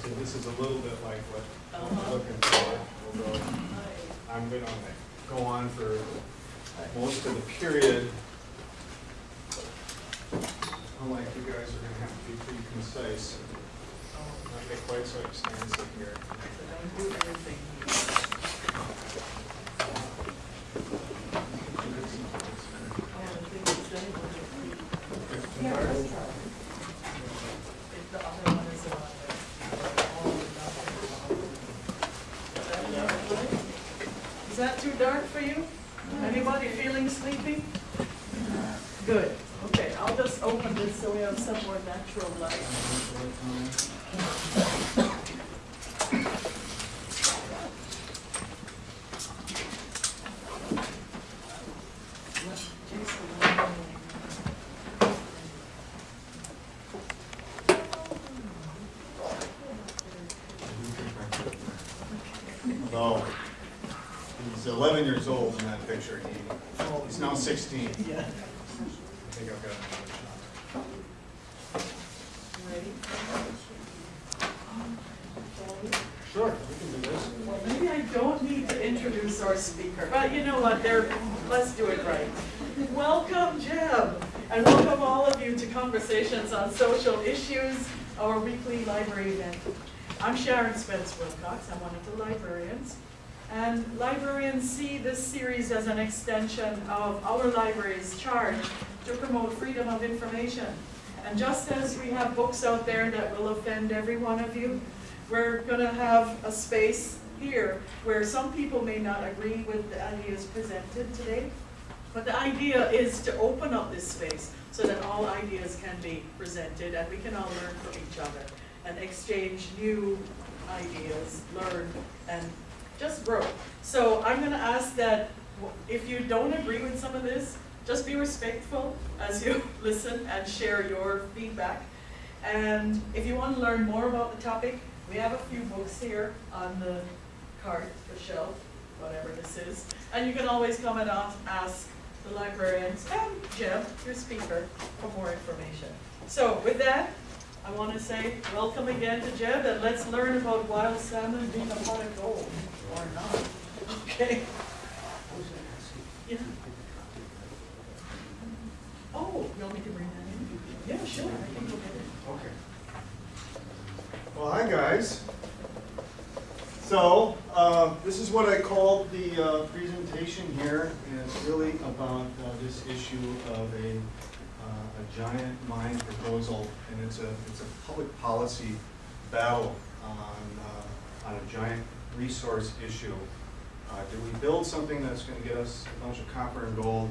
So this is a little bit like what Uh-huh. we're looking for. We'll I'm gonna go on for most of the period. Unlike you guys are gonna have to be pretty concise, not get quite so extensive here. Don't do everything. Oh, the thing is, then it was a- If the other one is on there. all of them. Is that enough light? Is that too dark for you? Anybody feeling sleepy? Good, okay, I'll just have some more natural light. Although, he's eleven years old in that picture, he, he's now sixteen. I Yeah. think I've got another Ready? shot. Sure, we can do this. Well, maybe I don't need to introduce our speaker, but you know what, there, let's do it right. Welcome, Jeb, and welcome all of you to Conversations on Social Issues, our weekly library event. I'm Sharon Spence Wilcox, I'm one of the librarians. And librarians see this series as an extension of our library's charge to promote freedom of information. And just as we have books out there that will offend every one of you, we're gonna have a space here where some people may not agree with the ideas presented today. But the idea is to open up this space so that all ideas can be presented and we can all learn from each other and exchange new ideas, learn and just grow. So I'm gonna ask that if you don't agree with some of this, just be respectful as you listen and share your feedback. And if you want to learn more about the topic, we have a few books here on the cart, the shelf, whatever this is. And you can always come and ask the librarians and Jeb, your speaker, for more information. So with that, I want to say welcome again to Jeb and let's learn about wild salmon being a pot of gold, or not. Okay? Yeah. Oh, you want me to bring that in? Yeah, sure, I think can go get it. Okay. Well, hi, guys. So, uh, this is what I called the uh, presentation here, and it's really about uh, this issue of a, uh, a giant mine proposal, and it's a, it's a public policy battle on, uh, on a giant resource issue. Uh, Do we build something that's gonna get us a bunch of copper and gold,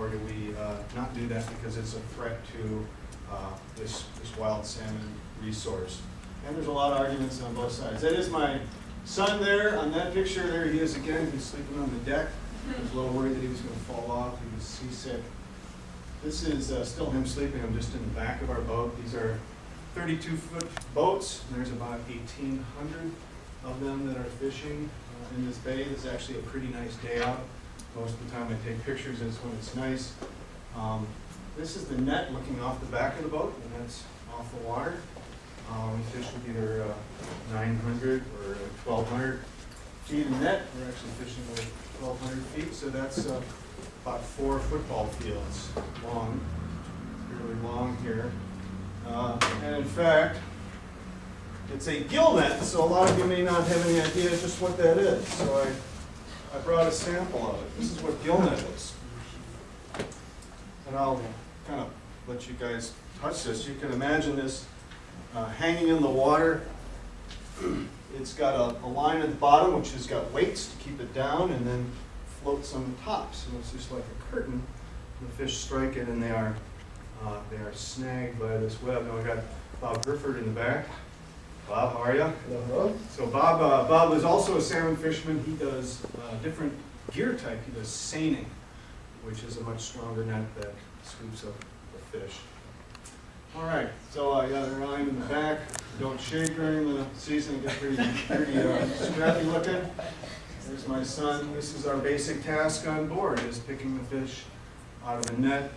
or do we not do that because it's a threat to this, this wild salmon resource. And there's a lot of arguments on both sides. That is my son there, on that picture, there he is again, he's sleeping on the deck. I was a little worried that he was gonna fall off, he was seasick. This is uh, still him sleeping, I'm just in the back of our boat. These are thirty-two foot boats, there's about eighteen hundred of them that are fishing uh, in this bay. This is actually a pretty nice day out. Most of the time I take pictures is when it's nice. Um, this is the net looking off the back of the boat, and that's off the water. Um, we fish with either uh, 900 or 1200 feet of net. We're actually fishing with 1200 feet, so that's uh, about four football fields long, really long here. Uh, and in fact, it's a gill net, so a lot of you may not have any idea just what that is. So I, I brought a sample of it. This is what gill net is. And I'll kind of let you guys touch this. You can imagine this uh, hanging in the water. It's got a, a line at the bottom which has got weights to keep it down and then floats on the top. So it's just like a curtain. The fish strike it and they are, uh, they are snagged by this web. Now I got Bob Grifford in the back. Bob, how are you? Hello. So Bob, uh, Bob is also a salmon fisherman. He does uh, different gear type. He does seining, which is a much stronger net that scoops up the fish. All right, so I got line in the back. Don't shave during the season, it gets pretty, pretty uh, scrappy looking. There's my son. This is our basic task on board, is picking the fish out of the net.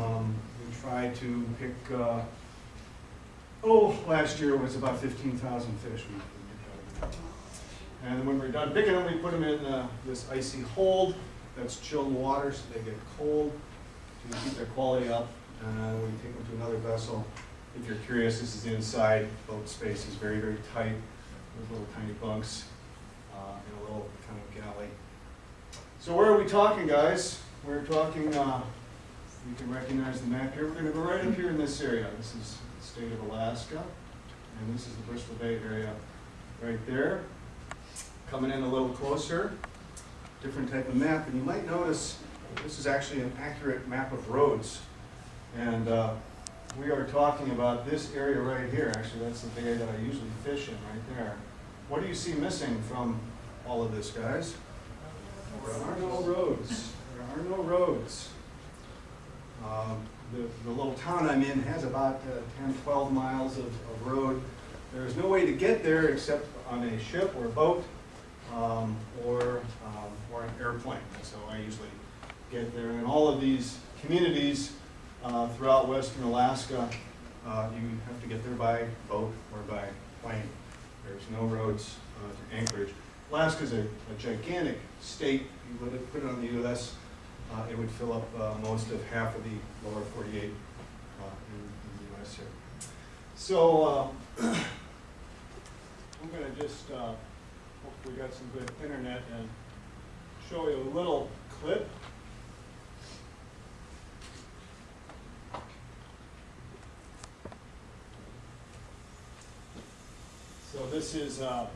Um, We try to pick uh, oh, last year was about fifteen thousand fish. we- we. And when we're done picking them, we put them in uh, this icy hold, that's chilled water, so they get cold, to keep their quality up, and we take them to another vessel. If you're curious, this is the inside, boat space is very, very tight, with little tiny bunks, uh, in a little kind of galley. So where are we talking, guys? We're talking, uh, you can recognize the map here, we're gonna go right up here in this area. This is the state of Alaska, and this is the Bristol Bay area right there. Coming in a little closer, different type of map, and you might notice this is actually an accurate map of roads. And uh, we are talking about this area right here, actually, that's the area that I usually fish in, right there. What do you see missing from all of this, guys? There are no roads, there are no roads. Um, The, the little town I'm in has about uh, 10, 12 miles of, of road. There's no way to get there except on a ship or a boat, um, or, um, or an airplane. How I usually get there. And all of these communities uh, throughout western Alaska, uh, you have to get there by boat or by plane. There's no roads uh, to Anchorage. Alaska's a, a gigantic state. You let it, put it on the US, uh, it would fill up uh, most of half of the lower 48 uh, in, in the US here. So uh, I'm going to just, hope we got some good internet and show you a little clip. So this is uh,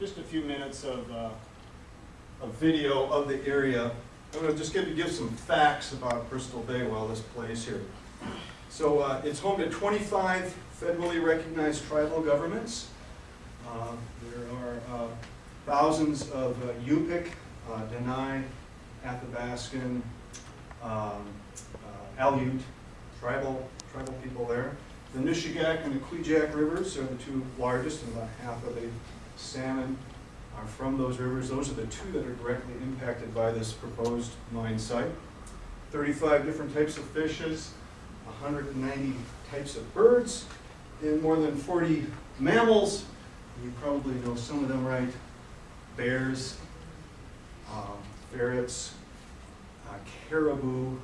just a few minutes of uh, a video of the area. I'm going to just give you give some facts about Bristol Bay while this plays here. So uh, it's home to 25 federally recognized tribal governments. Uh, There are uh, thousands of uh, Yupik, uh, Denai, Athabaskan, um, Aleut, tribal, tribal people there. The Nushagak and the Kvichak rivers are the two largest, and about half of the salmon are from those rivers. Those are the two that are directly impacted by this proposed mine site. 35 different types of fishes, 190 types of birds, and more than 40 mammals. You probably know some of them, right? Bears, um, ferrets, uh, caribou,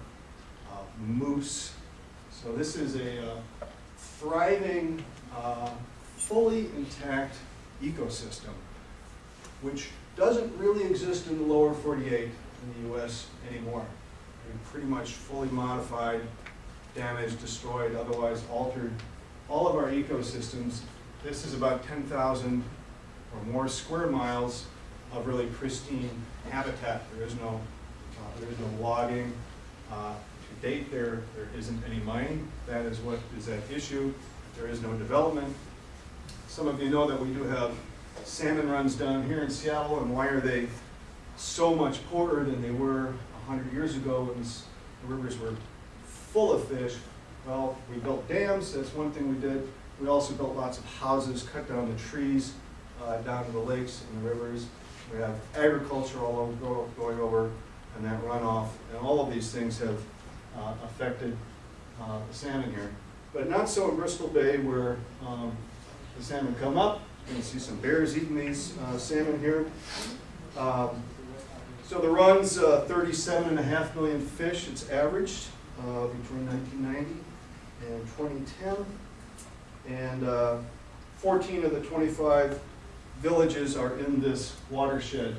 uh, moose. So this is a uh, thriving, uh, fully intact ecosystem, which doesn't really exist in the lower 48 in the US anymore. Pretty much fully modified, damaged, destroyed, otherwise altered all of our ecosystems. This is about 10,000 or more square miles of really pristine habitat. There is no, uh, there is no logging. Uh, date, there, there isn't any mining. That is what is at issue. There is no development. Some of you know that we do have salmon runs down here in Seattle, and why are they so much poorer than they were a hundred years ago when the rivers were full of fish? Well, we built dams, that's one thing we did. We also built lots of houses, cut down the trees uh, down to the lakes and the rivers. We have agriculture all over, going over, and that runoff, and all of these things have uh, affected uh, the salmon here. But not so in Bristol Bay where um, the salmon come up. You can see some bears eating these uh, salmon here. Um, So the run's uh, 37 and a half million fish, it's averaged uh, between 1990 and 2010. And uh, 14 of the 25 villages are in this watershed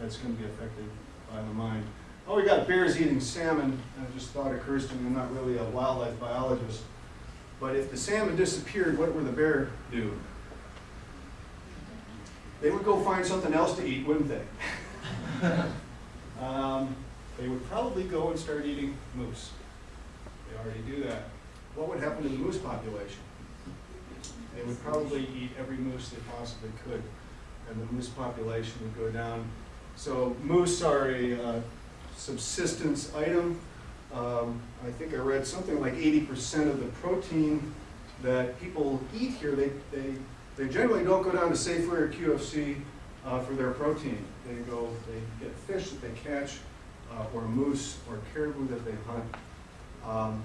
that's going to be affected by the mine. Oh, we got bears eating salmon, and it just thought occurs to me, I'm not really a wildlife biologist. But if the salmon disappeared, what would the bear do? They would go find something else to eat, wouldn't they? Um, They would probably go and start eating moose. They already do that. What would happen to the moose population? They would probably eat every moose they possibly could, and the moose population would go down. So moose are a uh, subsistence item. Um, I think I read something like eighty percent of the protein that people eat here, they, they, they generally don't go down to Safeway or QFC uh, for their protein. They go, they get fish that they catch, uh, or moose or caribou that they hunt. Um,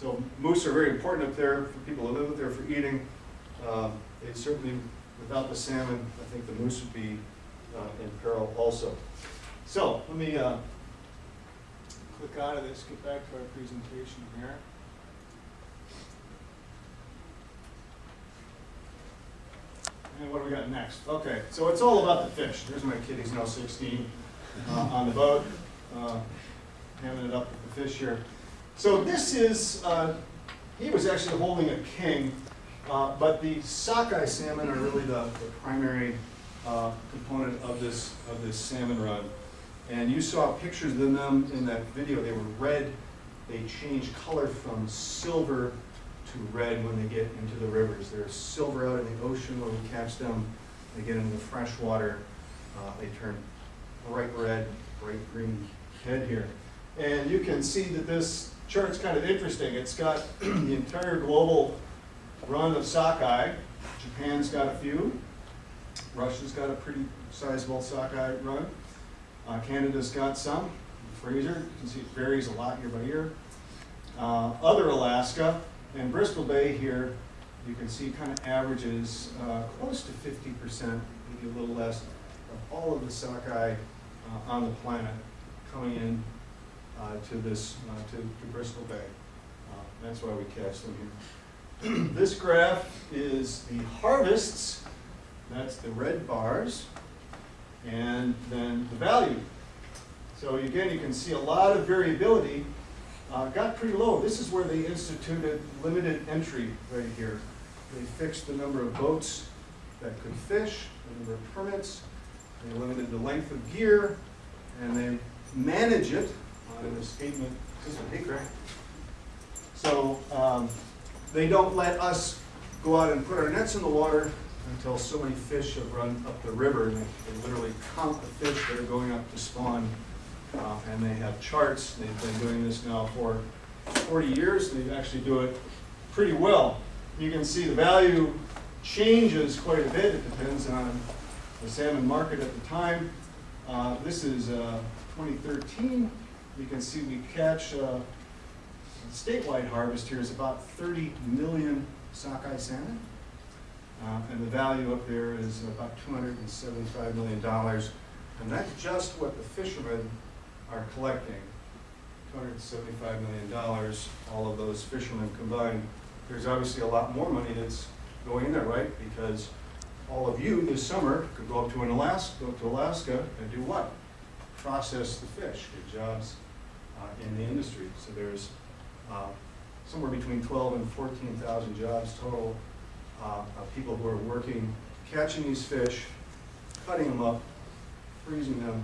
So moose are very important up there for people who live up there for eating. Uh, They certainly, without the salmon, I think the moose would be uh, in peril also. So let me uh, click out of this, get back to our presentation here. And what do we got next? Okay, so it's all about the fish. There's my kid, he's now 16, uh, on the boat, uh, hamming it up with the fish here. So this is, uh, he was actually holding a king, uh, but the sockeye salmon are really the, the primary uh, component of this, of this salmon run. And you saw pictures of them in that video, they were red, they change color from silver to red when they get into the rivers. They're silver out in the ocean when we catch them, they get into the fresh water, uh, they turn bright red, bright green head here. And you can see that this chart's kind of interesting. It's got the entire global run of sockeye. Japan's got a few. Russia's got a pretty sizable sockeye run. Uh, Canada's got some. Fraser, you can see it varies a lot year by year. Uh, other Alaska and Bristol Bay here, you can see kind of averages uh, close to 50%, maybe a little less, of all of the sockeye uh, on the planet coming in uh, to this, uh, to, to Bristol Bay. That's why we catch them here. This graph is the harvests, that's the red bars, and then the value. So again, you can see a lot of variability, uh, got pretty low. This is where they instituted limited entry right here. They fixed the number of boats that could fish, the number of permits, they limited the length of gear, and they manage it uh, in the statement, this is a big. So um, they don't let us go out and put our nets in the water until so many fish have run up the river, and they, they literally count the fish that are going up to spawn. Uh, and they have charts. They've been doing this now for 40 years. They actually do it pretty well. You can see the value changes quite a bit. It depends on the salmon market at the time. Uh, this is uh, 2013. You can see we catch uh, statewide harvest here is about 30 million sockeye salmon. Uh, and the value up there is about $275 million. And that's just what the fishermen are collecting. $275 million, all of those fishermen combined. There's obviously a lot more money that's going in there, right? Because all of you this summer could go up to an Alaska, go up to Alaska and do what? Process the fish, get jobs uh, in the industry. So there's uh, somewhere between 12 and 14,000 jobs total uh, of people who are working, catching these fish, cutting them up, freezing them,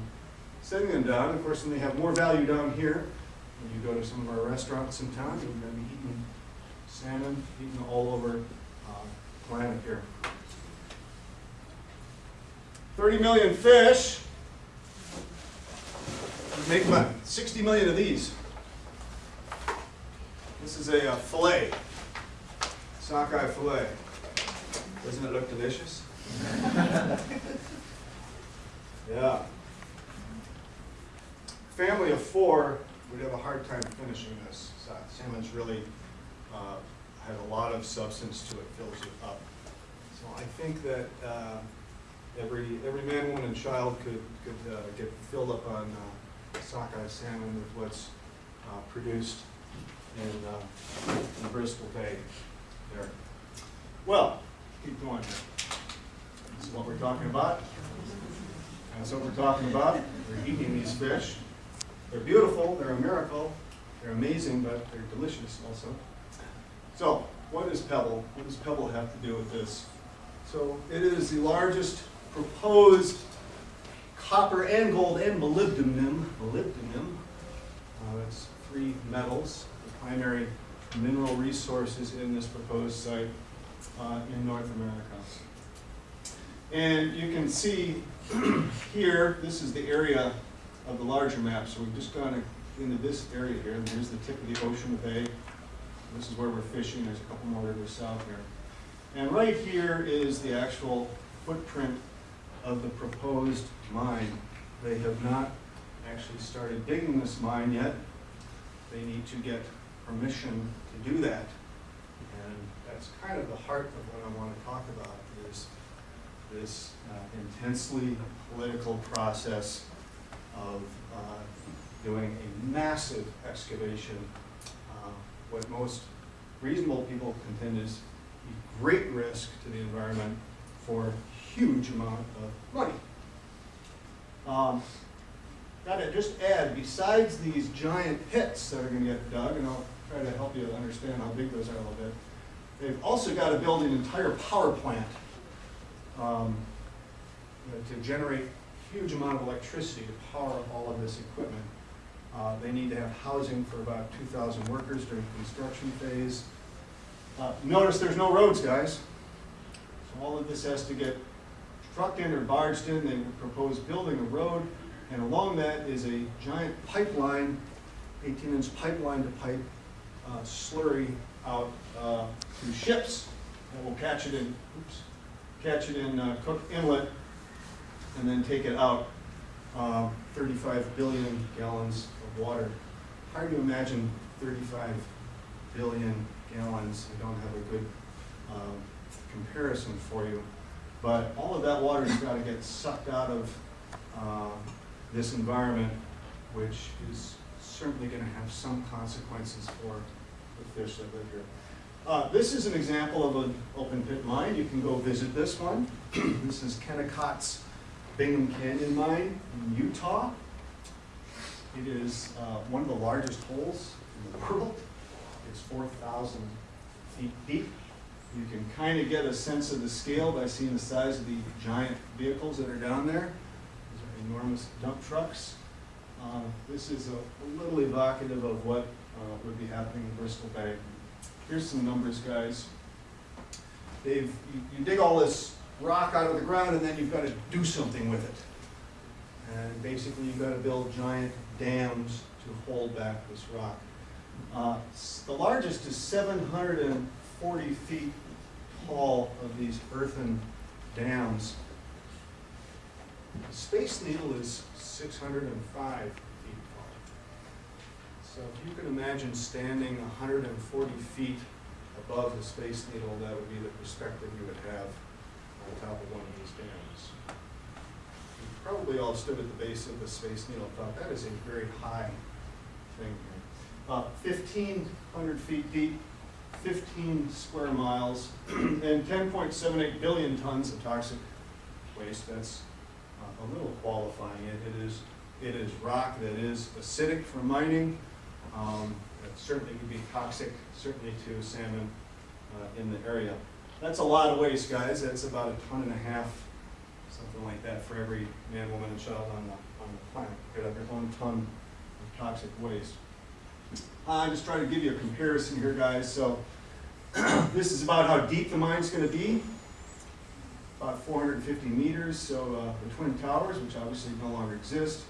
setting them down. Of course, then they have more value down here. When you go to some of our restaurants in town, you're going to be eating salmon, eaten all over uh, the planet here. 30 million fish. Make about 60 million of these. This is a uh, fillet, sockeye fillet. Doesn't it look delicious? yeah. Family of four would have a hard time finishing this. Sa- Salmon's really uh, has a lot of substance to it, fills it up. So I think that uh, every every man, woman, and child could could uh, get filled up on uh, sockeye salmon with what's uh, produced in, uh, in Bristol Bay there. Well, keep going here. This is what we're talking about. That's what we're talking about. We're eating these fish. They're beautiful, they're a miracle, they're amazing, but they're delicious also. So, what is Pebble? What does Pebble have to do with this? So, it is the largest proposed copper and gold and molybdenum, molybdenum, uh, that's three metals, the primary mineral resources in this proposed site uh, in North America. And you can see here, this is the area of the larger map. So we've just gone into this area here, and here's the tip of the ocean bay. This is where we're fishing. There's a couple more rivers south here. And right here is the actual footprint of the proposed mine. They have not actually started digging this mine yet. They need to get permission to do that. That's kind of the heart of what I want to talk about is this uh, intensely political process of uh, doing a massive excavation. uh, What most reasonable people contend is a great risk to the environment for huge amount of money. Um, Gotta just add, besides these giant pits that are gonna get dug, and I'll try to help you understand how big those are a little bit, they've also gotta build an entire power plant um, to generate huge amount of electricity to power all of this equipment. Uh, They need to have housing for about two thousand workers during the construction phase. Uh, Notice there's no roads, guys. So all of this has to get trucked in or barged in. They propose building a road, and along that is a giant pipeline, eighteen inch pipeline to pipe uh, slurry out uh, to ships that will catch it in, oops, catch it in uh, Cook Inlet and then take it out. Uh, Thirty-five billion gallons of water. Hard to imagine thirty-five billion gallons. I don't have a good um, comparison for you. But all of that water's got to get sucked out of uh, this environment, which is certainly going to have some consequences for the fish that live here. Uh, This is an example of an open pit mine. You can go visit this one. This is Kennecott's Bingham Canyon Mine in Utah. It is uh, one of the largest holes in the world. It's 4,000 feet deep. You can kind of get a sense of the scale by seeing the size of the giant vehicles that are down there. These are enormous dump trucks. Uh, This is a a little evocative of what uh, would be happening in Bristol Bay here's some numbers, guys. They've, you, you dig all this rock out of the ground and then you've got to do something with it. And basically you've got to build giant dams to hold back this rock. Uh, the largest is 740 feet tall of these earthen dams. The Space Needle is 605 so if you can imagine standing hundred and forty feet above the Space Needle, that would be the perspective you would have on top of one of these dams. You probably all stood at the base of the Space Needle, and thought that is a very high thing here. Uh, fifteen hundred feet deep, fifteen square miles, and ten point seven eight billion tons of toxic waste. That's uh, a little qualifying it. It is, it is rock that is acidic for mining. Um, It certainly would be toxic, certainly to salmon uh, in the area. That's a lot of waste, guys. That's about a ton and a half, something like that, for every man, woman, and child on the, on the planet. Could have their own ton of toxic waste. I'm just trying to give you a comparison here, guys. So this is about how deep the mine's gonna be. About four hundred and fifty meters, so uh, the Twin Towers, which obviously no longer exist,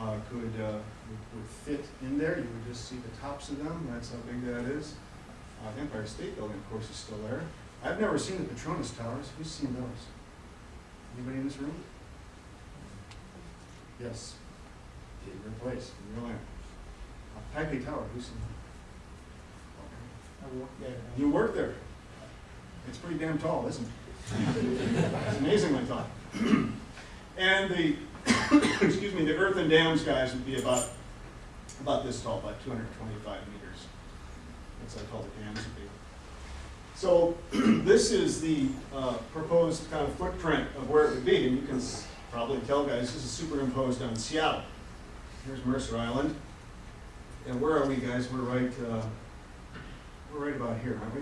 uh, could, uh, would would fit in there. You would just see the tops of them, that's how big that is. Uh, Empire State Building, of course, is still there. I've never seen the Petronas Towers. Who's seen those? Anybody in this room? Yes. Favorite place, in your land. Uh, Taipei Tower, who's seen that? I work there. You work there. It's pretty damn tall, isn't it? It's amazingly tall. And the, excuse me, the earthen dams guys would be about, about this tall, about two hundred and twenty-five meters. That's how tall the dams would be. So this is the uh, proposed kind of footprint of where it would be, and you can probably tell, guys, this is superimposed on Seattle. Here's Mercer Island. And where are we, guys? We're right, uh, we're right about here, aren't we?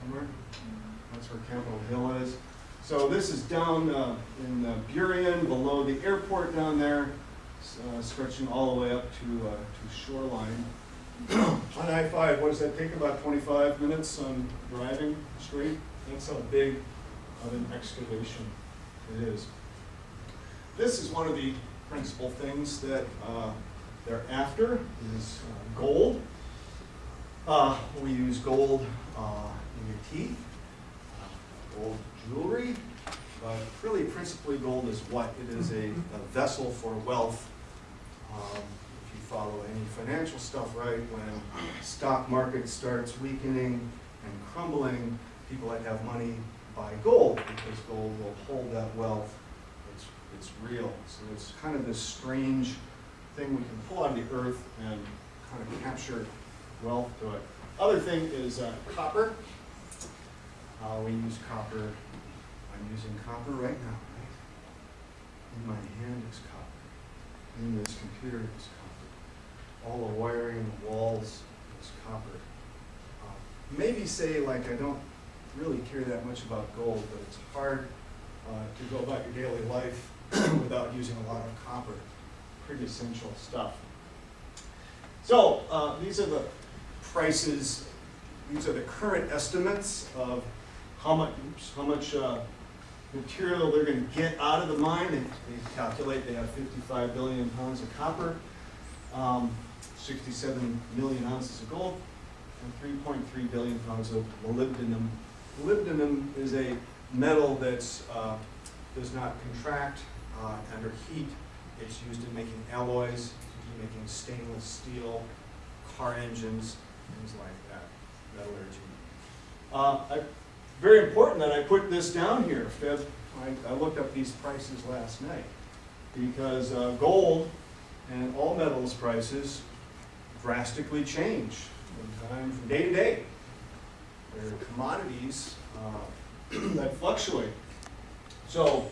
Somewhere? That's where Capitol Hill is. So this is down uh, in uh, Burien, below the airport down there, uh, stretching all the way up to, uh, to shoreline. On I-5, what does that take, about 25 minutes on driving straight? That's how big of an excavation it is. This is one of the principal things that uh, they're after, is uh, gold. Uh, We use gold uh, in your teeth, uh, gold jewelry, but really principally gold is what? It is a a vessel for wealth. Um, If you follow any financial stuff right, when stock market starts weakening and crumbling, people that have money buy gold because gold will hold that wealth. It's, it's real. So it's kind of this strange thing we can pull out of the earth and kind of capture wealth to it. Other thing is uh, copper. Uh, we use copper. I'm using copper right now, right? In my hand is copper. In this computer is copper. All the wiring, the walls is copper. Uh, maybe say like I don't really care that much about gold, but it's hard uh, to go about your daily life without using a lot of copper. Pretty essential stuff. So uh, these are the prices, these are the current estimates of how much, oops, how much uh, material they're going to get out of the mine. They, they calculate they have 55 billion pounds of copper, um, 67 million ounces of gold, and 3.3 billion pounds of molybdenum. Molybdenum is a metal that uh, does not contract uh, under heat. It's used in making alloys, making stainless steel, car engines, things like that, metallurgy. Uh, I, very important that I put this down here, Fib. I, I looked up these prices last night because uh, gold and all metals prices drastically change from time from day to day. They're commodities uh, that fluctuate. So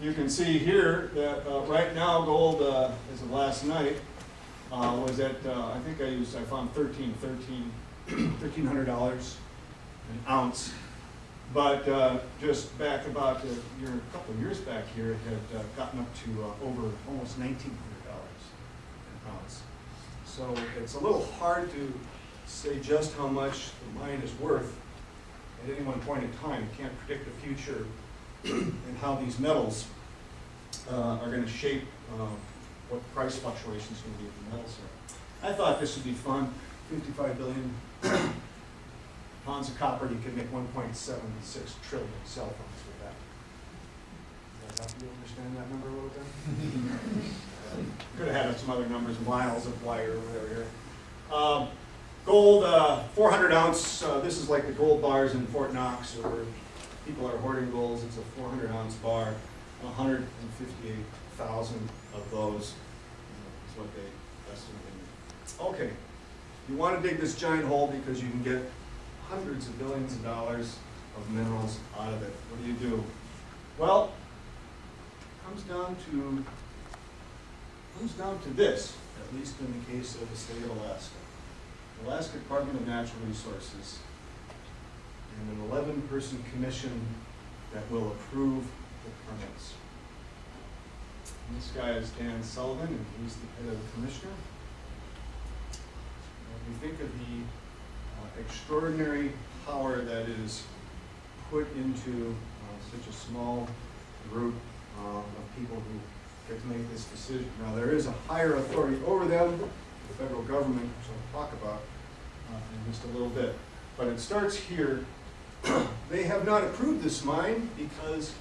you can see here that uh, right now gold, uh, as of last night, uh, was at, uh, I think I used, I found 13, 13, $1,300 an ounce. But uh, just back about a year, a couple of years back here, it had uh, gotten up to uh, over almost $1,900 an ounce. So it's a little hard to say just how much the mine is worth at any one point in time. You can't predict the future and how these metals uh, are going to shape uh, what price fluctuations going to be in the metals here. I thought this would be fun. 55 billion pounds of copper, you can make 1.76 trillion cell phones with that. Does that help you understand that number a little bit? Could have had some other numbers, miles of wire or whatever here. Um, gold, uh, 400 ounce, uh, this is like the gold bars in Fort Knox where people are hoarding golds. It's a 400 ounce bar, 158,000 of those is what they estimate. Okay, you want to dig this giant hole because you can get hundreds of billions of dollars of minerals out of it. What do you do? Well, it comes down to comes down to this, at least in the case of the state of Alaska. The Alaska Department of Natural Resources and an 11-person commission that will approve the permits. And this guy is Dan Sullivan, and he's the head of the commissioner. When we think of the extraordinary power that is put into uh, such a small group uh, of people who get to make this decision. Now, there is a higher authority over them, the federal government, which I'll talk about uh, in just a little bit. But it starts here. they have not approved this mine because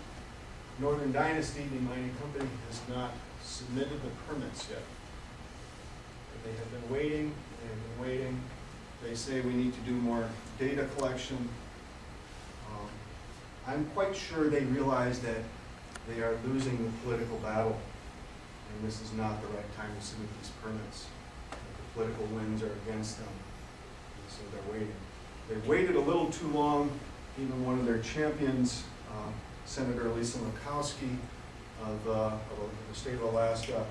Northern Dynasty, the mining company, has not submitted the permits yet. They have been waiting, they have been waiting. They say we need to do more data collection. Um, I'm quite sure they realize that they are losing the political battle, and this is not the right time to submit these permits. The political winds are against them, so they're waiting. They waited a little too long. Even one of their champions, um, Senator Lisa Murkowski of, uh, of the state of Alaska,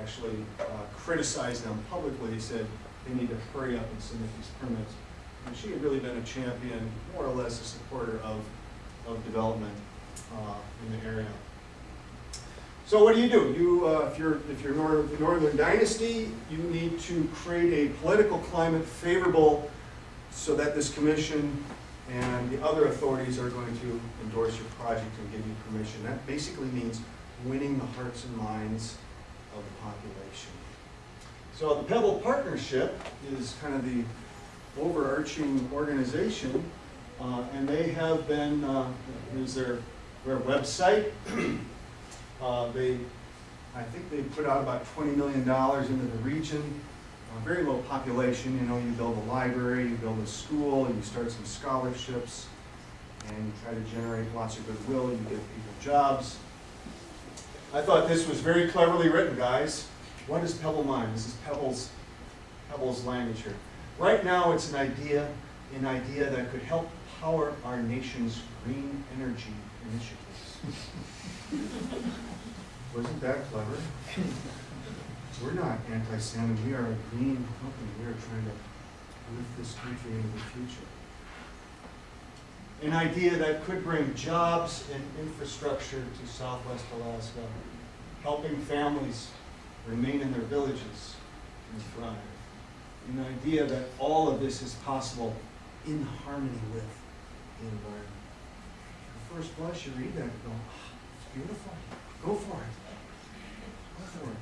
actually uh, criticized them publicly. He said they need to hurry up and submit these permits. And she had really been a champion, more or less a supporter of, of development uh, in the area. So what do you do? You, uh, if you're if you're Northern, Northern Dynasty, you need to create a political climate favorable so that this commission and the other authorities are going to endorse your project and give you permission. That basically means winning the hearts and minds of the population. So the Pebble Partnership is kind of the overarching organization, uh, and they have been, uh, here's their, their website. Uh, they I think they put out about twenty million dollars into the region. Uh, very low population, you know, you build a library, you build a school, you start some scholarships, and you try to generate lots of goodwill, you give people jobs. I thought this was very cleverly written, guys. What is Pebble Mine? This is Pebble's, Pebble's language here. Right now, it's an idea, an idea that could help power our nation's green energy initiatives. Wasn't that clever? We're not anti-salmon, we are a green company, we are trying to lift this country into the future. An idea that could bring jobs and infrastructure to southwest Alaska, helping families remain in their villages and thrive. An idea that all of this is possible in harmony with the environment. At first blush, you read that and go, "Ah, it's beautiful, go for it. Go for it.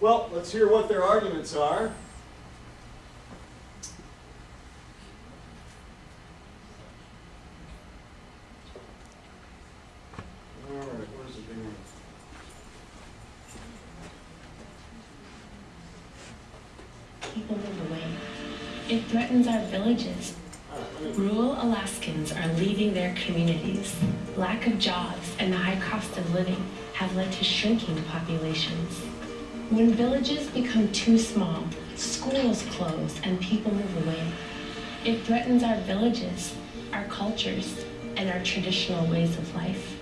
Well, let's hear what their arguments are. All right, where's the big one? People move away. It threatens our villages. Rural Alaskans are leaving their communities. Lack of jobs and the high cost of living have led to shrinking populations. When villages become too small, schools close and people move away. It threatens our villages, our cultures, and our traditional ways of life.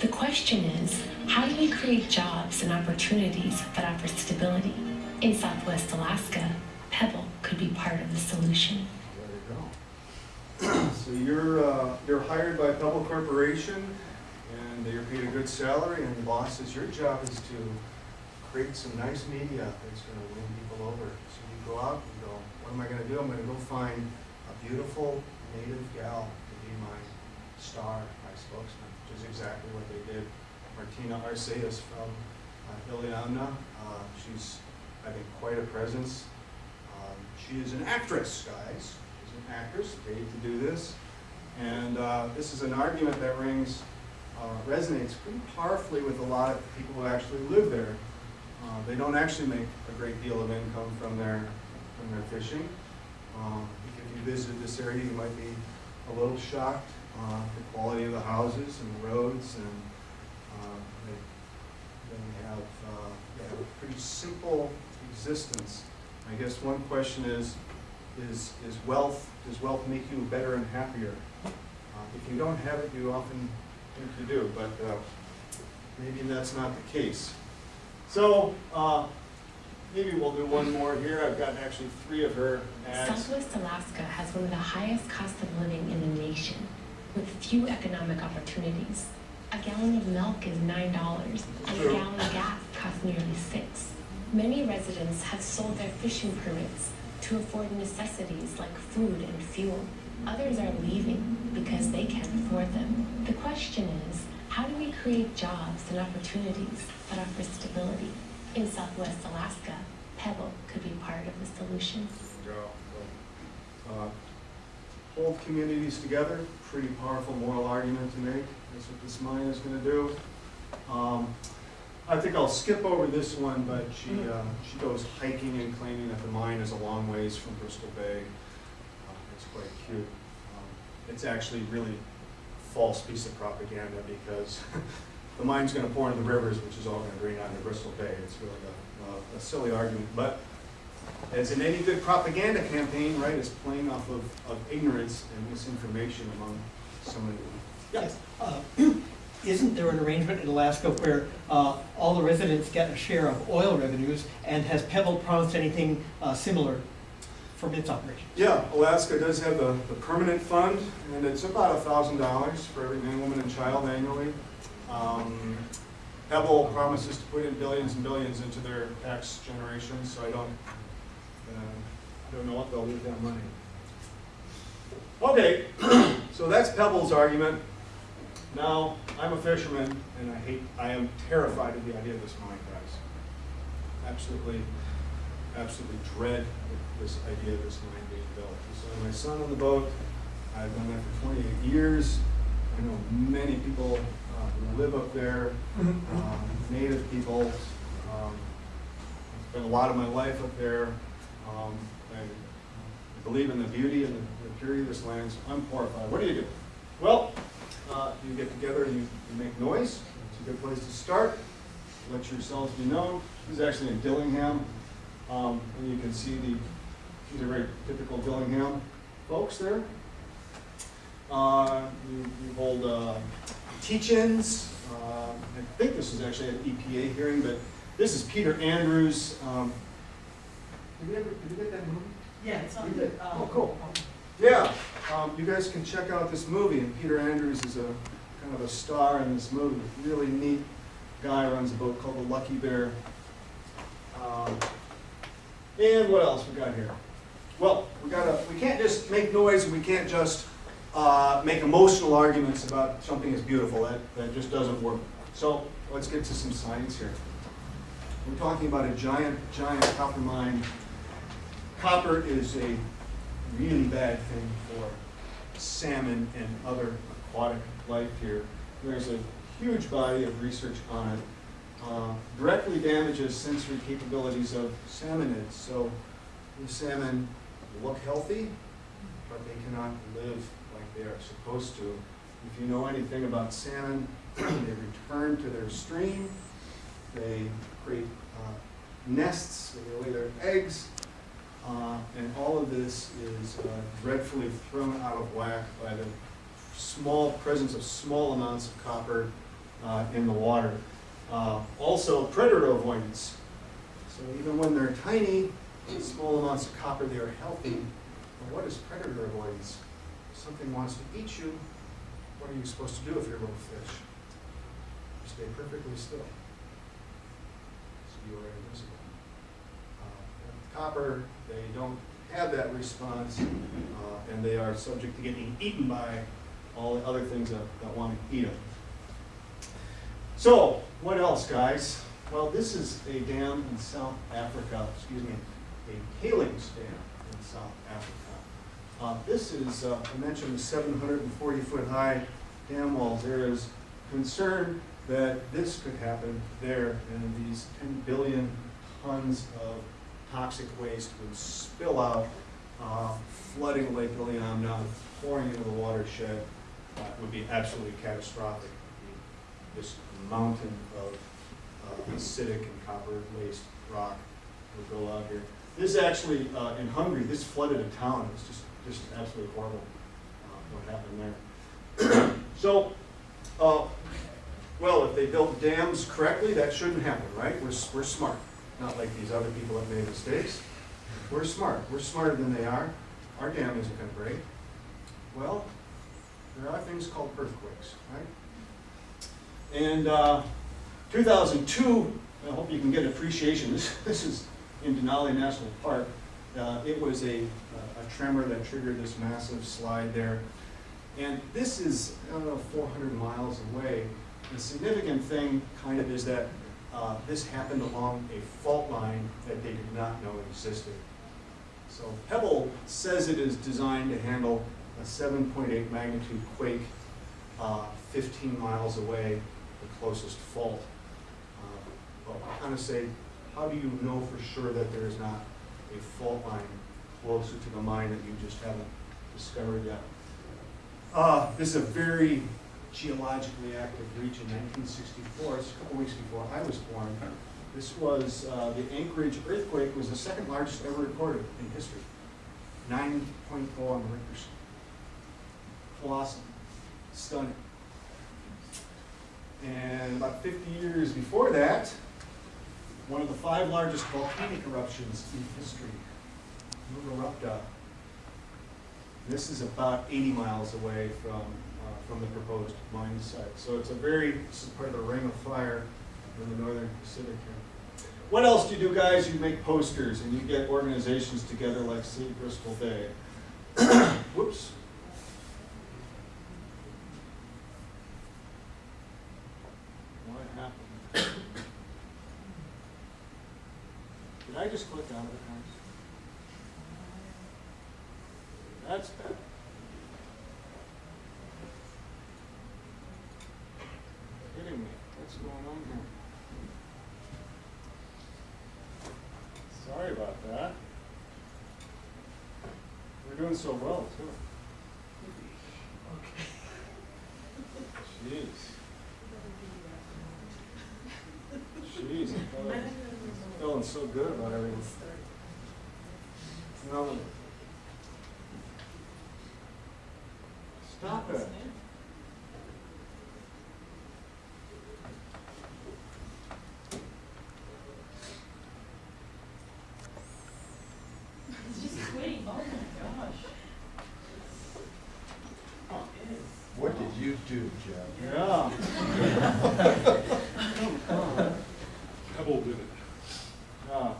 The question is, how do we create jobs and opportunities that offer stability? In Southwest Alaska, Pebble could be part of the solution. There you go. So you're, uh, you're hired by Pebble Corporation, and you're paid a good salary, and bosses, your job is to create some nice media that's gonna win people over. So you go out, and go, what am I gonna do? I'm gonna go find a beautiful native gal to be my star, my spokesman, which is exactly what they did. Martina Arceus from uh, Iliamna, uh, she's, I think, quite a presence. Um, She is an actress, guys. She's an actress, paid to do this. And uh, this is an argument that rings, uh, resonates pretty powerfully with a lot of people who actually live there. Uh, They don't actually make a great deal of income from their, from their fishing. Um, If you visit this area, you might be a little shocked, uh, the quality of the houses and the roads and uh, they, they have, uh, they have a pretty simple existence. I guess one question is, is, is wealth, does wealth make you better and happier? Uh, If you don't have it, you often think you do, but uh, maybe that's not the case. So, uh, maybe we'll do one more here. I've got actually three of her ads. Southwest Alaska has one of the highest cost of living in the nation, with few economic opportunities. A gallon of milk is nine dollars, and a gallon of gas costs nearly six. Many residents have sold their fishing permits to afford necessities like food and fuel. Others are leaving because they can't afford them. The question is, how do we create jobs and opportunities that offer stability? In Southwest Alaska, Pebble could be part of the solution. Go. Uh, Hold communities together, pretty powerful moral argument to make. That's what this mine is gonna do. Um, I think I'll skip over this one, but she, uh, she goes hiking and claiming that the mine is a long ways from Bristol Bay. Uh, It's quite cute. Um, It's actually really false piece of propaganda because the mine's gonna pour into the rivers, which is all gonna drain out into Bristol Bay. It's really a, a- a silly argument, but as in any good propaganda campaign, right, it's playing off of, of ignorance and misinformation among someone. Yes. Uh, Isn't there an arrangement in Alaska where uh, all the residents get a share of oil revenues? And has Pebble promised anything uh, similar from its operation? Yeah, Alaska does have the, the permanent fund, and it's about a thousand dollars for every man, woman, and child annually. Um, Pebble promises to put in billions and billions into their tax generation, so I don't, uh, don't know what they'll do with that money. Okay, so that's Pebble's argument. Now, I'm a fisherman, and I hate, I am terrified of the idea of this mine, guys. Absolutely, absolutely dread this idea of this mine being built. So my son on the boat, I've done that for twenty-eight years, I know many people uh, who live up there, um, native people. Um, I Spent a lot of my life up there. Um, I believe in the beauty and the the purity of this land, so I'm horrified. What do you do? Well, uh, you get together and you you make noise. It's a good place to start. Let yourselves be known. This is actually in Dillingham. Um, And you can see the, these are very typical Dillingham folks there. Uh, You you hold uh, teach-ins. Uh, I think this is actually an EPA hearing, but this is Peter Andrews. Um, Did we ever, did we get that movie? Yeah, it's on the. um, Oh, cool. Yeah, um, you guys can check out this movie, and Peter Andrews is a kind of a star in this movie. Really neat guy runs a boat called the Lucky Bear. Um, and what else we got here? Well, we gotta, we can't just make noise, and we can't just uh, make emotional arguments about something that's beautiful. That that just doesn't work. So let's get to some science here. We're talking about a giant, giant copper mine. Copper is a really bad thing for salmon and other aquatic life here. There's a huge body of research on it. Uh, directly damages sensory capabilities of salmonids. So the salmon look healthy, but they cannot live like they are supposed to. If you know anything about salmon, they return to their stream, they create uh, nests, they lay their eggs, uh, and all of this is uh, dreadfully thrown out of whack by the small presence of small amounts of copper uh, in the water. Uh, also, predator avoidance. So even when they're tiny, small amounts of copper, they are healthy. But what is predator avoidance? If something wants to eat you, what are you supposed to do if you're a little fish? Stay perfectly still. So you are invisible. Copper, they don't have that response, uh, and they are subject to getting eaten by all the other things that, that want to eat them. So, what else, guys? Well, this is a dam in South Africa, excuse me, a tailings dam in South Africa. Uh, this is, uh, I mentioned the 740 foot high dam walls. There is concern that this could happen there, and these 10 billion tons of toxic waste would spill out, uh, flooding Lake Iliamna, pouring into the watershed. Uh, would be absolutely catastrophic. This mountain of uh, acidic and copper waste rock would go out here. This actually, uh, in Hungary, this flooded a town. It's just, just absolutely horrible uh, what happened there. So, uh, well, if they built dams correctly, that shouldn't happen, right? We're, we're smart, not like these other people that made mistakes. We're smart. We're smarter than they are. Our dam isn't going to break. Well, there are things called earthquakes, right? And uh, 2002, I hope you can get appreciation. This, this is in Denali National Park. Uh, it was a, a tremor that triggered this massive slide there. And this is, I don't know, 400 miles away. The significant thing kind of is that uh, this happened along a fault line that they did not know existed. So Pebble says it is designed to handle a 7.8 magnitude quake uh, 15 miles away, the closest fault. Uh, But I kind of say, how do you know for sure that there is not a fault line closer to the mine that you just haven't discovered yet? Uh, This is a very geologically active region, 1964, it's a couple weeks before I was born. This was, uh, the Anchorage earthquake was the second largest ever recorded in history. 9.0 on the Richter scale. Colossal, stunning. And about 50 years before that, one of the five largest volcanic eruptions in history, Novarupta. This is about 80 miles away from, Uh, from the proposed mine site. So it's a very, this is part of the ring of fire in the northern Pacific here. What else do you do, guys? You make posters and you get organizations together like Save Bristol Bay. Whoops. What happened? Did I just click out of it, guys? That's bad. What's going on here? Sorry about that. We're doing so well, too. Okay. Jeez. Jeez, I'm feeling- so good about everything. No. Stop it. It's just sweet, oh my gosh. What did do, Jeff? Yeah. Come on. Pebble did it. Yeah.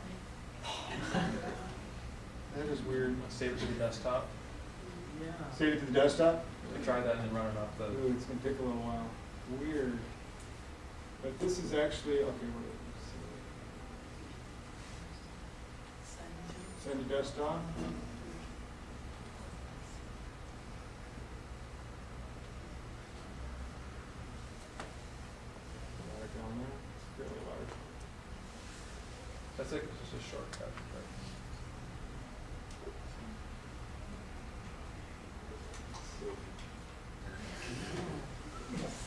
That is weird. Save it to the desktop. Yeah. Save it to the desktop? We try that and then run it off the. Ooh, it's gonna take a little while. Weird. But this is actually, okay, what is it? Send to desktop? Right down there, it's fairly large. That's like just a shortcut. but-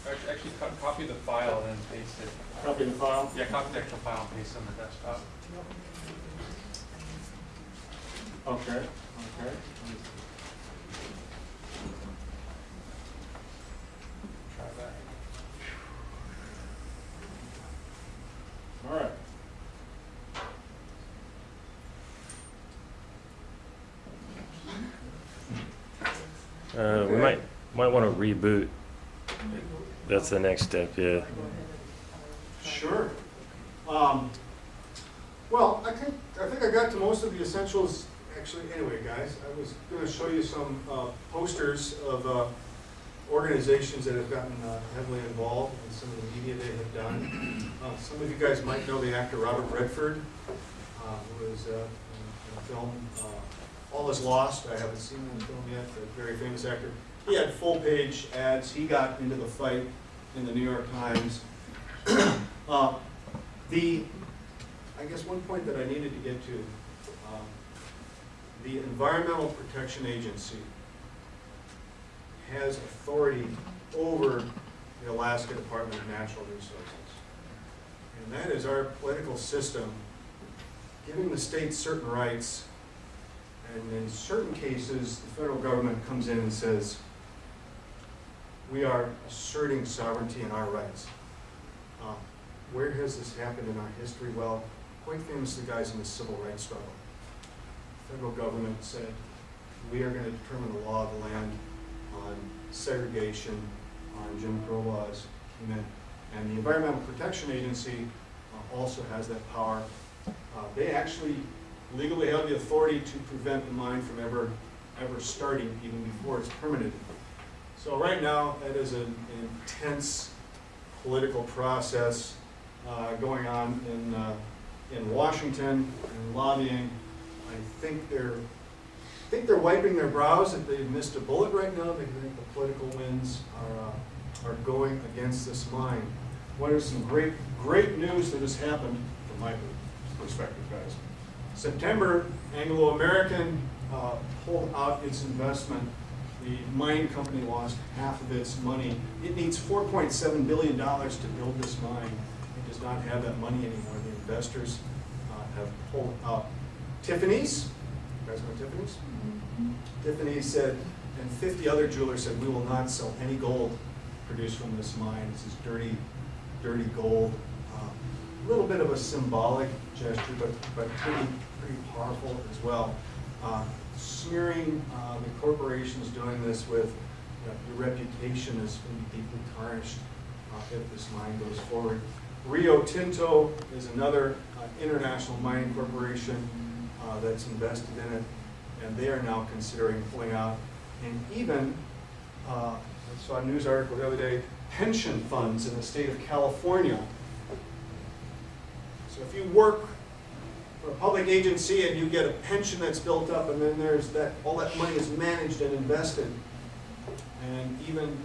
Actually, actually co- copy the file and then paste it. Copy the file? Yeah, copy the actual file and paste it on the desktop. Okay, okay. Try that. All right. Uh, we might, might want to reboot. That's the next step, yeah. Um, well, I think, I think I got to most of the essentials, actually, anyway, guys. I was gonna show you some, uh, posters of, uh, organizations that have gotten uh, heavily involved in some of the media they have done. Uh, some of you guys might know the actor Robert Redford, uh, who was, uh, in a film, All Is Lost. I haven't seen the film yet, but very famous actor. He had full-page ads. He got into the fight in the New York Times. Uh, The, I guess one point that I needed to get to, um, the Environmental Protection Agency has authority over the Alaska Department of Natural Resources. And that is our political system giving the state certain rights, and in certain cases, the federal government comes in and says, we are asserting sovereignty and our rights. Uh, Where has this happened in our history? Well, quite famously, guys, in the civil rights struggle. The Federal government said, we are gonna determine the law of the land on segregation, on Jim Crow laws. And the Environmental Protection Agency uh, also has that power. Uh, They actually legally have the authority to prevent the mine from ever, ever starting, even before it's permitted. So right now, that is an intense political process uh, going on in, uh, in Washington and lobbying. I think they're, I think they're wiping their brows that they've missed a bullet right now. They think the political winds are, uh, are going against this mine. What is some great, great news that has happened from my perspective, guys? September, Anglo-American uh, pulled out its investment. The mine company lost half of its money. It needs $4.7 billion to build this mine. Does not have that money anymore. The investors uh, have pulled out. Tiffany's, you guys know Tiffany's? Tiffany said, and 50 other jewelers said, we will not sell any gold produced from this mine. This is dirty, dirty gold. Uh, A little bit of a symbolic gesture, but, but pretty, pretty powerful as well. Uh, Smearing uh, the corporations doing this with, you know, your reputation is going to be deeply tarnished uh, if this mine goes forward. Rio Tinto is another uh, international mining corporation uh, that's invested in it, and they are now considering pulling out. And even, uh, I saw a news article the other day, pension funds in the state of California. So if you work for a public agency and you get a pension that's built up, and then there's that, all that money is managed and invested. And even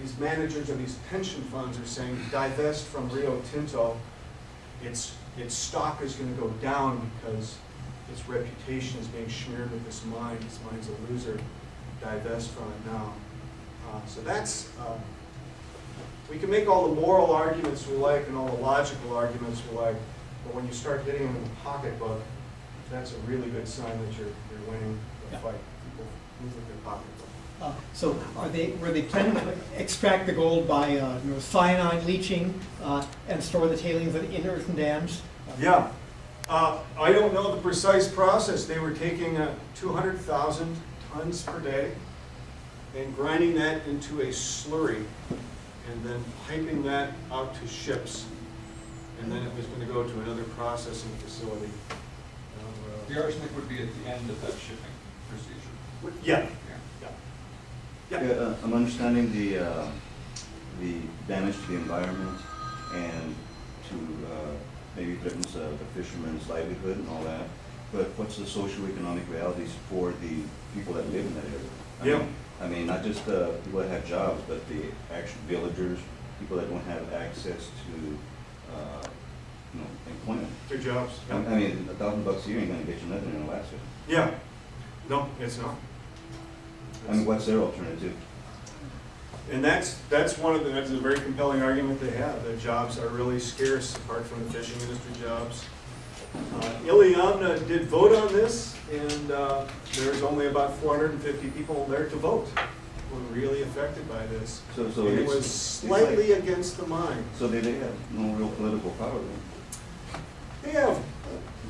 these managers of these pension funds are saying divest from Rio Tinto, its, its stock is gonna go down because its reputation is being smeared with this mine, this mine's a loser, divest from it now. Uh, So that's, uh, we can make all the moral arguments we like and all the logical arguments we like, but when you start hitting them in the pocketbook, that's a really good sign that you're, you're winning the Yeah. fight. People move with their pocketbook. Uh, So are they, were they planning to extract the gold by, uh, you know, cyanide leaching uh, and store the tailings in in earthen dams? Yeah, uh, I don't know the precise process. They were taking uh, 200,000 tons per day and grinding that into a slurry and then piping that out to ships. And then it was gonna go to another processing facility. Uh, The arsenic would be at the end of that shipping procedure. Yeah, Yeah. yeah. Yeah, uh, I'm understanding the, uh, the damage to the environment and to, uh, maybe threatens uh, the fisherman's livelihood and all that. But what's the socio-economic realities for the people that live in that area? I Yeah. mean- I mean, not just uh, people that have jobs, but the actual villagers, people that don't have access to, uh, you know, employment. Their jobs. I I mean, a thousand bucks a year ain't gonna get you nothing in Alaska. Yeah, no, it's not. I mean, what's their alternative? And that's, that's one of the, that's a very compelling argument they have, that jobs are really scarce apart from the fishing industry jobs. Uh, Iliamna did vote on this, and uh, there's only about four hundred and fifty people there to vote, who were really affected by this. So, so And it was it's like- slightly against the mine. So they, they have no real political power then? They have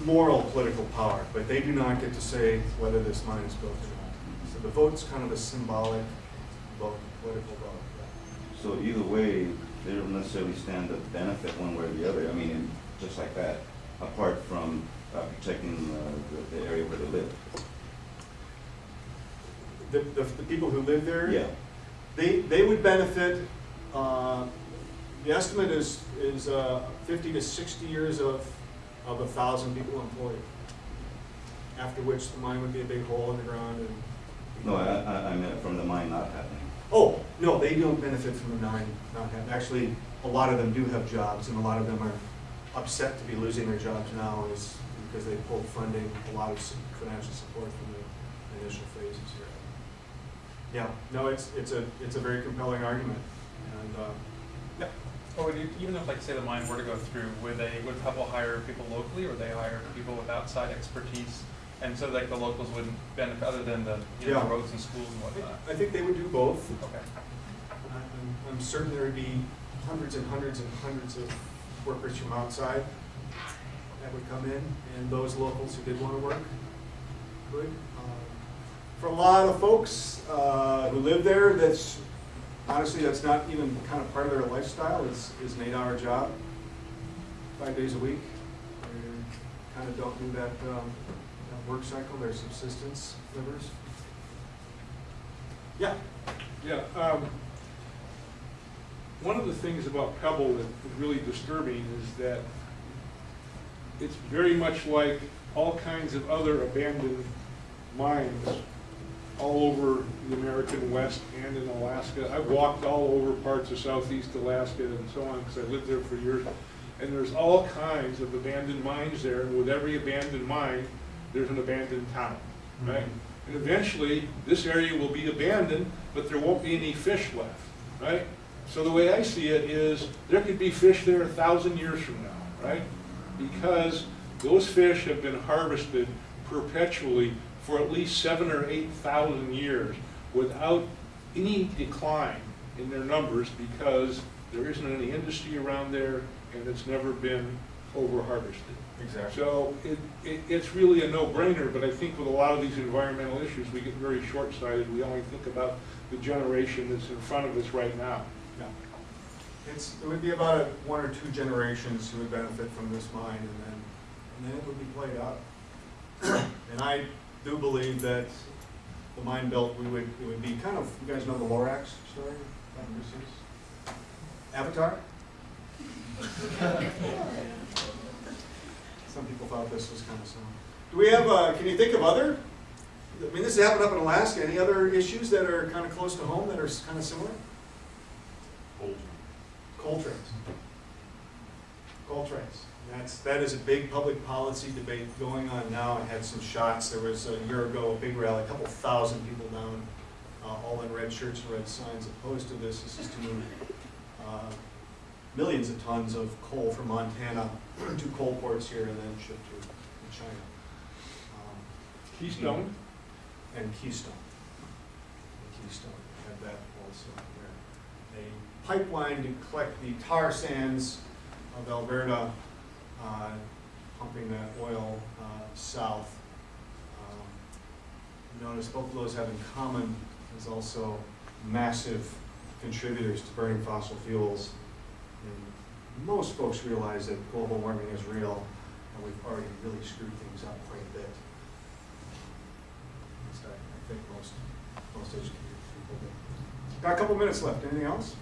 moral political power, but they do not get to say whether this mine is built or the vote's kind of a symbolic vote, political vote. So either way, they don't necessarily stand to benefit one way or the other, I mean, just like that, apart from uh, protecting uh, the, the area where they live. The, the, the people who live there? Yeah, They, they would benefit, uh, the estimate is, is uh, fifty to sixty years of, of a thousand people employed. After which the mine would be a big hole in the ground and. No, I, I, I meant from the mine not happening. Oh, no, they don't benefit from the mine not having, actually, a lot of them do have jobs and a lot of them are upset to be losing their jobs now is because they pulled funding, a lot of financial support from the initial phases here. Yeah, no, it's, it's a, it's a very compelling argument and, uh, yeah. Or would you, even if, like, say the mine were to go through, would they, would Pebble hire people locally, or would they hire people with outside expertise? And so like the locals wouldn't benefit, other than the, you know, Yeah. roads and schools and whatnot? I think they would do both. Okay. I'm, I'm certain there would be hundreds and hundreds and hundreds of workers from outside that would come in, and those locals who did want to work could. Um, For a lot of folks uh, who live there, that's, honestly, that's not even kind of part of their lifestyle, it's, is an eight-hour job, five days a week. They kind of don't do that, um, that work cycle, their subsistence livers. Yeah, Yeah, um, one of the things about Pebble that is really disturbing is that it's very much like all kinds of other abandoned mines all over the American West and in Alaska. I've walked all over parts of southeast Alaska and so on, because I lived there for years. And there's all kinds of abandoned mines there, and with every abandoned mine, there's an abandoned town, hmm. right? And eventually, this area will be abandoned, but there won't be any fish left, right? So the way I see it is, there could be fish there a thousand years from now, right? Because those fish have been harvested perpetually for at least seven or eight thousand years without any decline in their numbers because there isn't any industry around there and it's never been over-harvested. Exactly. So it, it, it's really a no-brainer, but I think with a lot of these environmental issues, we get very short-sighted. We only think about the generation that's in front of us right now. Yeah. It's, it would be about a one or two generations who would benefit from this mine, and then, and then it would be played out. And I do believe that the mine belt, we would, it would be kind of, you guys know the Lorax story? Avatar? Some people thought this was kind of similar. Do we have, uh, can you think of other, I mean, this has happened up in Alaska, any other issues that are kind of close to home that are kind of similar? coal trains. Coal trains. That's, that is a big public policy debate going on now. I had some shots. There was a year ago, a big rally, a couple thousand people down, uh, all in red shirts and red signs opposed to this. This is to move uh, millions of tons of coal from Montana to coal ports here and then shipped to to China. Um, Keystone? and Keystone. And Keystone, had that also there. A pipeline to collect the tar sands of Alberta, uh, pumping that oil uh, south. Um, Notice both of those have in common is also massive contributors to burning fossil fuels. Most folks realize that global warming is real, and we've already really screwed things up quite a bit. So I I think most, most educated people do. Got a couple minutes left, anything else?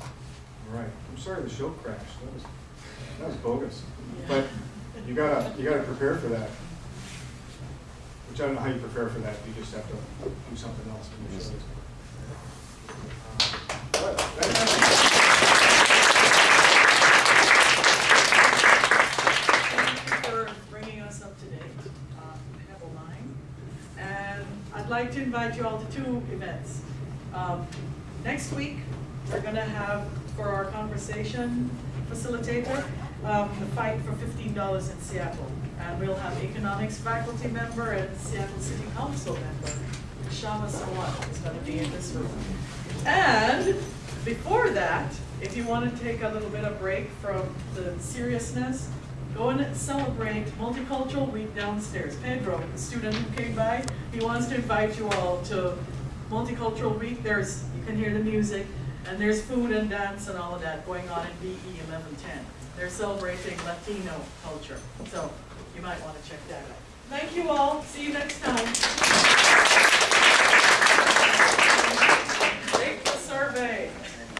All right, I'm sorry the show crashed, that was, that was bogus. But you gotta, you gotta prepare for that. Which I don't know how you prepare for that, you just have to do something else. Uh, to Pebble Mine. And I'd like to invite you all to two events. Um, Next week, we're gonna have, for our conversation facilitator, um, the fight for fifteen dollars in Seattle. And we'll have economics faculty member and Seattle City Council member, Kshama Sawant is gonna be in this room. And before that, if you want to take a little bit of break from the seriousness, go and celebrate Multicultural Week downstairs. Pedro, the student who came by, he wants to invite you all to Multicultural Week. There's, you can hear the music, and there's food and dance and all of that going on in BE eleven ten. They're celebrating Latino culture, so you might want to check that out. Thank you all, see you next time.